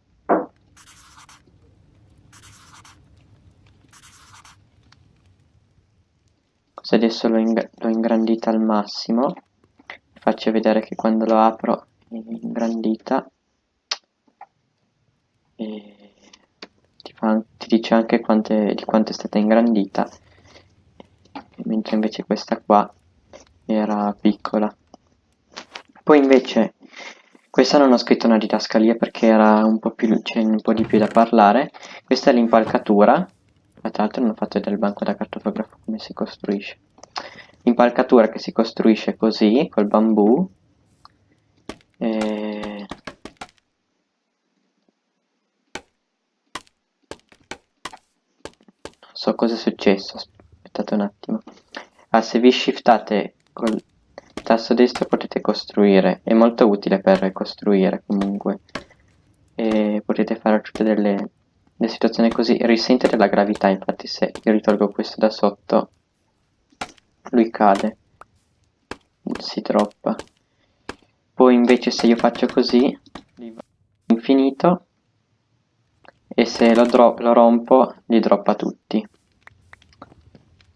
[SPEAKER 1] se adesso l'ho ingrandita al massimo faccio vedere che quando lo apro è ingrandita e ti, fa, ti dice anche quante, di quanto è stata ingrandita mentre invece questa qua era piccola. Poi invece questa non ho scritto una didascalia perché era un po' più, c'è un po' di più da parlare. Questa è l'impalcatura. Tra l'altro non ho fatto vedere il banco da cartografo come si costruisce. L'impalcatura che si costruisce così, col bambù. E... Non so cosa è successo, aspettate un attimo. Ah, se vi shiftate col tasto destro potete costruire, è molto utile per costruire comunque. E potete fare tutte delle, delle situazioni così, risente della gravità, infatti se io ritolgo questo da sotto, lui cade, si troppa. Poi invece se io faccio così, infinito, e se lo, lo rompo li droppa tutti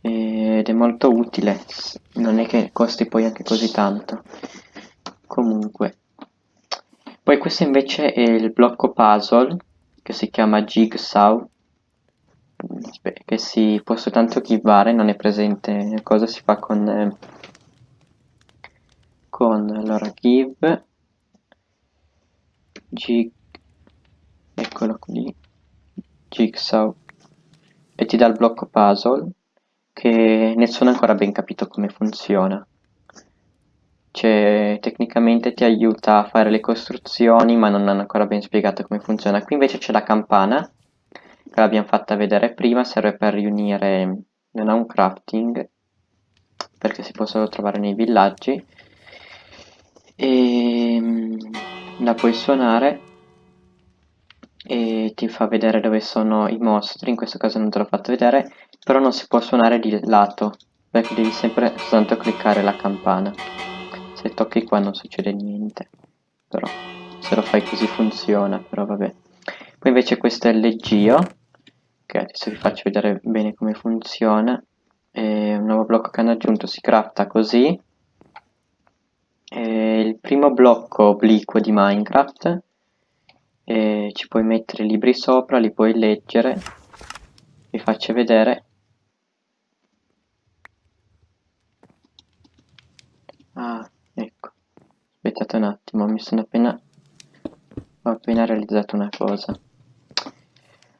[SPEAKER 1] ed è molto utile. Non è che costi poi anche così tanto. Comunque. Poi questo invece è il blocco puzzle che si chiama Jigsaw. Che si può soltanto chivare non è presente cosa si fa con eh, con allora give jig eccolo qui. Jigsaw. E ti dà il blocco puzzle che nessuno ha ancora ben capito come funziona. Cioè, tecnicamente ti aiuta a fare le costruzioni ma non hanno ancora ben spiegato come funziona. Qui invece c'è la campana, che l'abbiamo fatta vedere prima, serve per riunire, non ha un crafting, perché si può solo trovare nei villaggi, e mm, la puoi suonare e ti fa vedere dove sono i mostri, in questo caso non te l'ho fatto vedere, però non si può suonare di lato, perché devi sempre soltanto cliccare la campana. Se tocchi qua non succede niente, però se lo fai così funziona, però vabbè. Poi invece questo è il leggio, che adesso vi faccio vedere bene come funziona. È un nuovo blocco che hanno aggiunto si crafta così. È il primo blocco obliquo di Minecraft e ci puoi mettere libri sopra, li puoi leggere, vi faccio vedere. Ah, ecco, aspettate un attimo, mi sono appena, ho appena realizzato una cosa.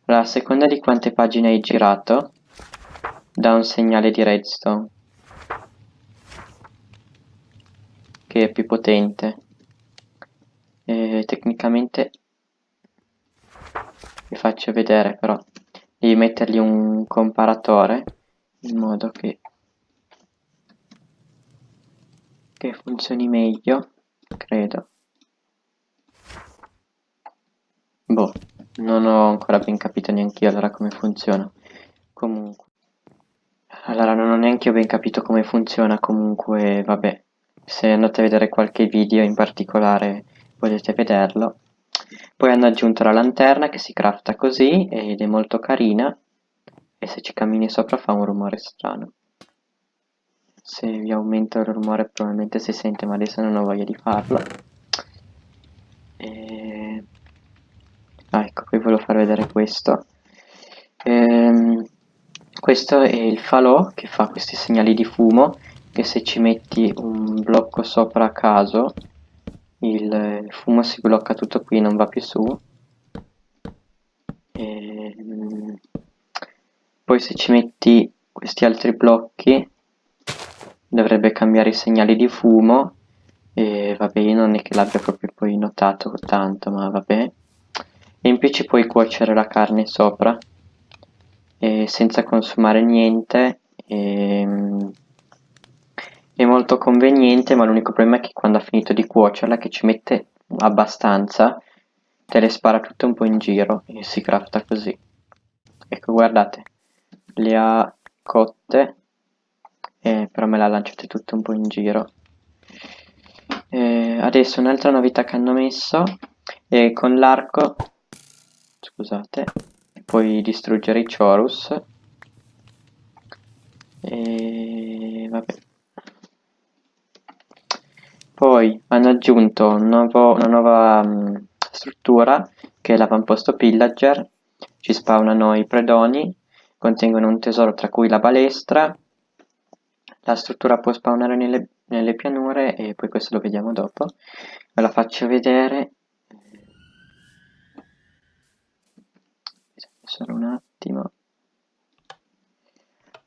[SPEAKER 1] Allora, a seconda di quante pagine hai girato, dà un segnale di redstone, che è più potente. E tecnicamente vi faccio vedere però devi mettergli un comparatore in modo che che funzioni meglio credo. Boh non ho ancora ben capito neanche io allora come funziona. Comunque. Allora non ho neanche io ben capito come funziona comunque vabbè. Se andate a vedere qualche video in particolare potete vederlo poi hanno aggiunto la lanterna che si crafta così ed è molto carina e se ci cammini sopra fa un rumore strano. Se vi aumento il rumore probabilmente si sente ma adesso non ho voglia di farlo. E... Ah, ecco, qui volevo far vedere questo. Ehm, questo è il falò che fa questi segnali di fumo che se ci metti un blocco sopra a caso il fumo si blocca tutto qui non va più su. E, ehm, poi se ci metti questi altri blocchi dovrebbe cambiare i segnali di fumo. E vabbè io non è che l'abbia proprio poi notato tanto ma vabbè e in più ci puoi cuocere la carne sopra senza consumare niente e, ehm, è molto conveniente ma l'unico problema è che quando ha finito di cuocerla che ci mette abbastanza te le spara tutte un po' in giro e si crafta così. Ecco guardate le ha cotte e però me le ha lanciate tutte un po' in giro. E adesso un'altra novità che hanno messo è con l'arco scusate puoi distruggere i chorus. E vabbè poi hanno aggiunto un nuovo, una nuova um, struttura che è l'avamposto pillager, ci spawnano i predoni, contengono un tesoro tra cui la balestra, la struttura può spawnare nelle, nelle pianure e poi questo lo vediamo dopo, ve la faccio vedere, solo un attimo,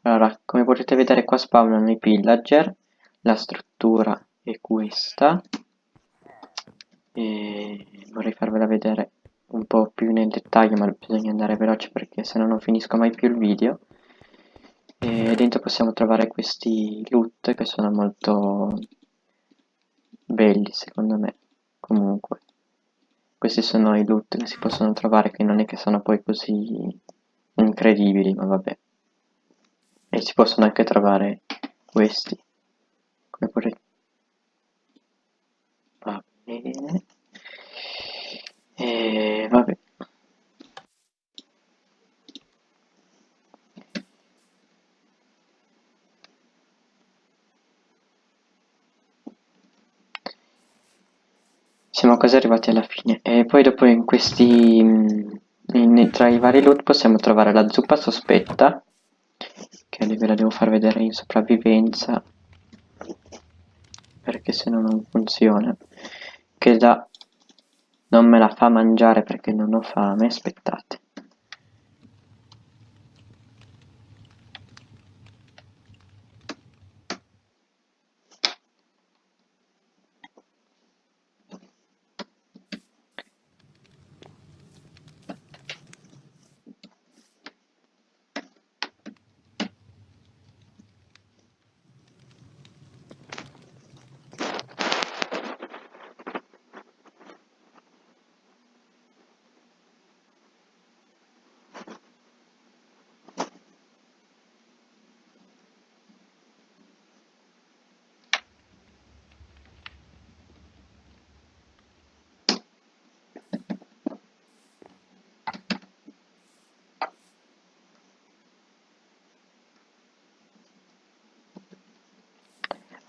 [SPEAKER 1] allora come potete vedere qua spawnano i pillager, la struttura è questa. E vorrei farvela vedere un po' più nel dettaglio ma bisogna andare veloce perché se no non finisco mai più il video. E dentro possiamo trovare questi loot che sono molto belli secondo me. Comunque questi sono i loot che si possono trovare che non è che sono poi così incredibili ma vabbè. E si possono anche trovare questi come potete bene e vabbè. Siamo quasi arrivati alla fine. E poi dopo in questi in, tra i vari loot possiamo trovare la zuppa sospetta che ve la devo far vedere in sopravvivenza perché se no non funziona che da non me la fa mangiare perché non ho fame aspettate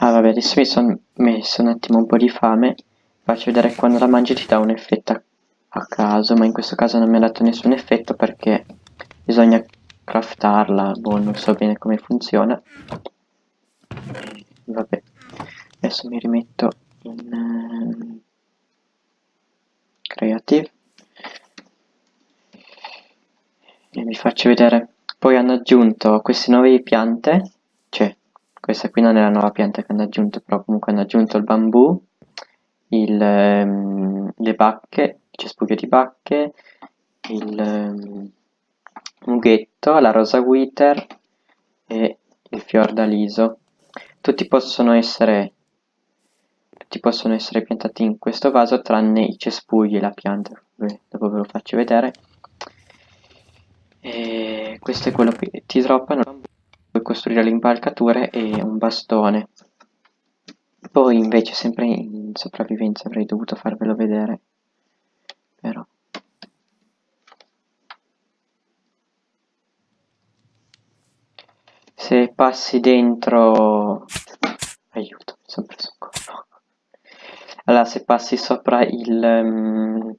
[SPEAKER 1] Ah vabbè, adesso mi sono messo un attimo un po' di fame, faccio vedere quando la mangi ti dà un effetto a, a caso, ma in questo caso non mi ha dato nessun effetto perché bisogna craftarla, boh, non so bene come funziona. Vabbè, adesso mi rimetto in uh, Creative e vi faccio vedere. Poi hanno aggiunto queste nuove piante, questa qui non è la nuova pianta che hanno aggiunto, però comunque hanno aggiunto il bambù, il, um, le bacche, il cespuglio di bacche, il um, mughetto, la rosa wither e il fiordaliso. Tutti possono essere tutti possono essere piantati in questo vaso tranne i cespugli e la pianta, Beh, dopo ve lo faccio vedere. E questo è quello che ti droppano costruire le impalcature e un bastone. Poi invece sempre in sopravvivenza avrei dovuto farvelo vedere però. Se passi dentro aiuto mi sono preso un colpo. Allora se passi sopra il, um,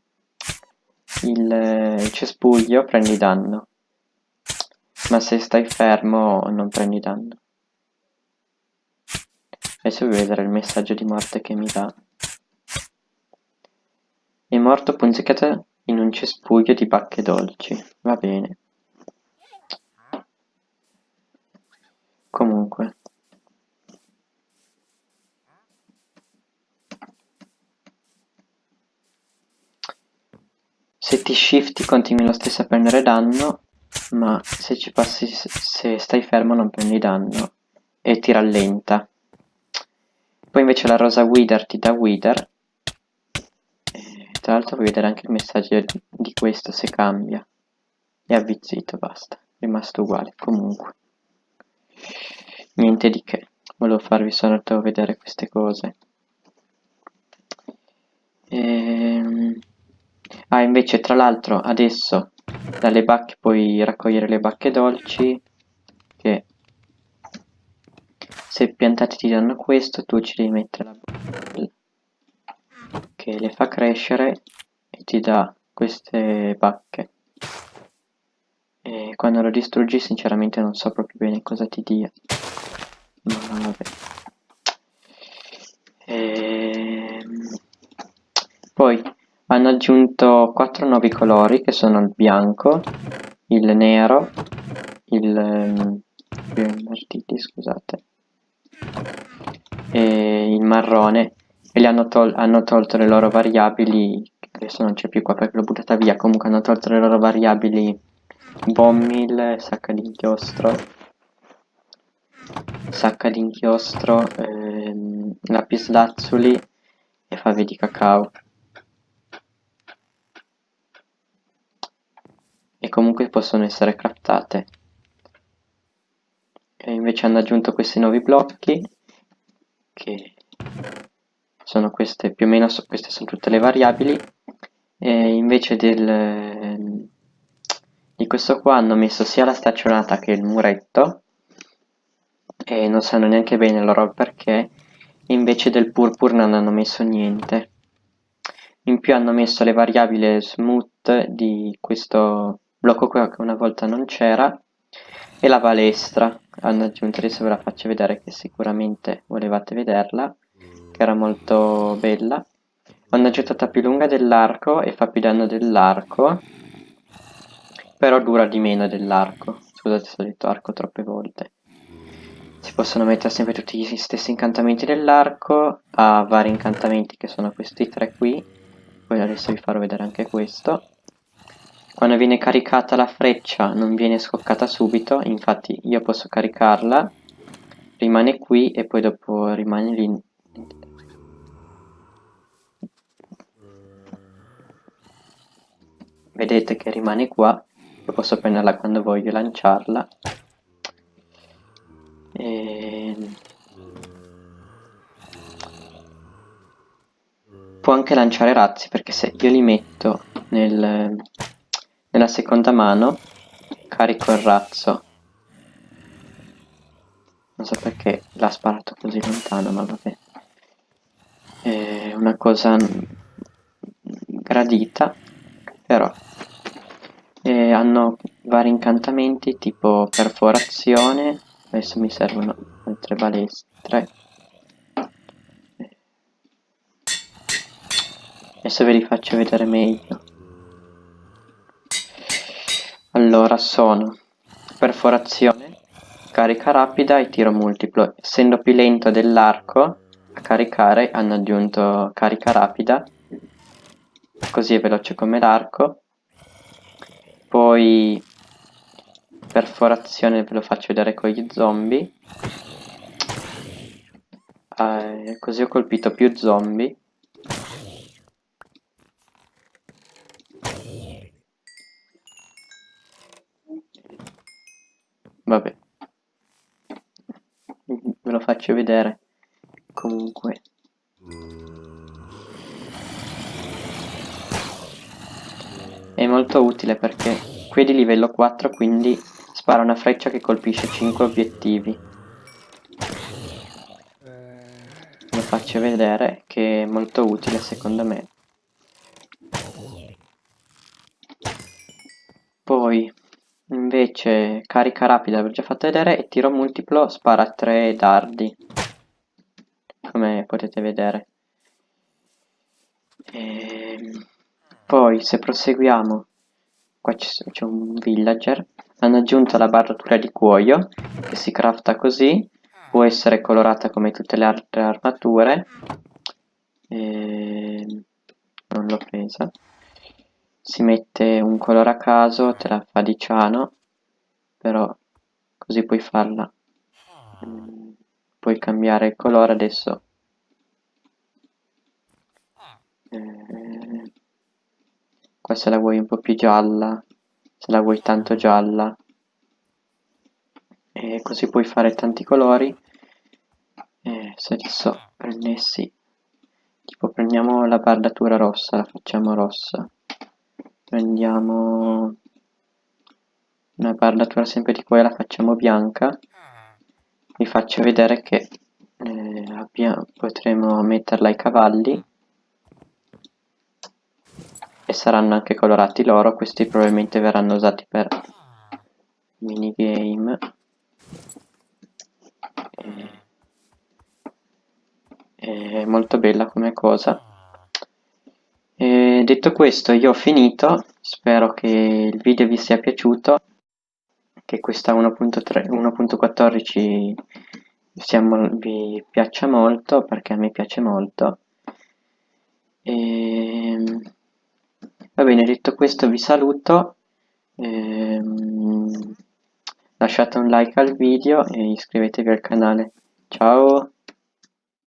[SPEAKER 1] il, il cespuglio prendi danno ma se stai fermo non prendi danno. Adesso vi vedere il messaggio di morte che mi dà. È morto punzecchiato in un cespuglio di bacche dolci. Va bene. Comunque. Se ti shifti continui lo stesso a prendere danno ma se ci passi se stai fermo non prendi danno e ti rallenta. Poi invece la rosa wither ti dà wither. Tra l'altro puoi vedere anche il messaggio di, questo se cambia. È avvizzito basta. È rimasto uguale comunque. Niente di che. Volevo farvi solo vedere queste cose. Ehm... ah invece tra l'altro adesso dalle bacche puoi raccogliere le bacche dolci che se piantati ti danno questo tu ci devi mettere la bacca che le fa crescere e ti dà queste bacche. E quando lo distruggi sinceramente non so proprio bene cosa ti dia. Ma vabbè. E... Ehm, poi hanno aggiunto quattro nuovi colori che sono il bianco, il nero, il, um, scusate, e il marrone e hanno, tol hanno, tolto le loro variabili, adesso non c'è più qua perché l'ho buttata via, comunque hanno tolto le loro variabili bombmill, sacca di inchiostro sacca di inchiostro, ehm, lapislazzuli e fave di cacao. E comunque possono essere craftate. E invece hanno aggiunto questi nuovi blocchi che sono queste più o meno queste sono tutte le variabili e invece del, di questo qua hanno messo sia la staccionata che il muretto e non sanno neanche bene loro perché invece del purpur non hanno messo niente in più hanno messo le variabili smooth di questo blocco qua che una volta non c'era e la balestra. Hanno aggiunto adesso ve la faccio vedere che sicuramente volevate vederla che era molto bella. Hanno aggiunta più lunga dell'arco e fa più danno dell'arco però dura di meno dell'arco. Scusate se ho detto arco troppe volte. Si possono mettere sempre tutti gli stessi incantamenti dell'arco a vari incantamenti che sono questi tre qui. Poi adesso vi farò vedere anche questo quando viene caricata la freccia non viene scoccata subito infatti io posso caricarla rimane qui e poi dopo rimane lì. Vedete che rimane qua io posso prenderla quando voglio lanciarla. E... può anche lanciare razzi perché se io li metto nel, nella seconda mano carico il razzo. Non so perché l'ha sparato così lontano ma vabbè. È una cosa gradita però e hanno vari incantamenti tipo perforazione adesso mi servono altre balestre. Adesso ve li faccio vedere meglio allora sono perforazione carica rapida e tiro multiplo. Essendo più lento dell'arco a caricare hanno aggiunto carica rapida così è veloce come l'arco. Poi perforazione ve lo faccio vedere con gli zombie. Eh, così ho colpito più zombie vabbè. Ve lo faccio vedere. Comunque. È molto utile perché qui è di livello 4 quindi spara una freccia che colpisce 5 obiettivi. Lo faccio vedere che è molto utile secondo me. Poi invece carica rapida l'ho già fatto vedere e tiro multiplo spara 3 dardi. Come potete vedere. E ehm, poi se proseguiamo qua c'è un villager. Hanno aggiunto la barratura di cuoio che si crafta così. Può essere colorata come tutte le altre armature. E... non l'ho presa si mette un colore a caso te la fa di ciano però così puoi farla. Puoi cambiare il colore adesso. Eh, qua se la vuoi un po' più gialla se la vuoi tanto gialla. E così puoi fare tanti colori. E se adesso prendessi tipo prendiamo la bardatura rossa la facciamo rossa prendiamo una bardatura sempre di qua e la facciamo bianca. Vi faccio vedere che eh, abbiamo, potremo metterla ai cavalli. E saranno anche colorati loro questi probabilmente verranno usati per minigame. È molto bella come cosa e detto questo io ho finito spero che il video vi sia piaciuto che questa 1.14 vi piaccia molto perché a me piace molto e Va bene, detto questo vi saluto. Ehm, lasciate un like al video e iscrivetevi al canale. Ciao!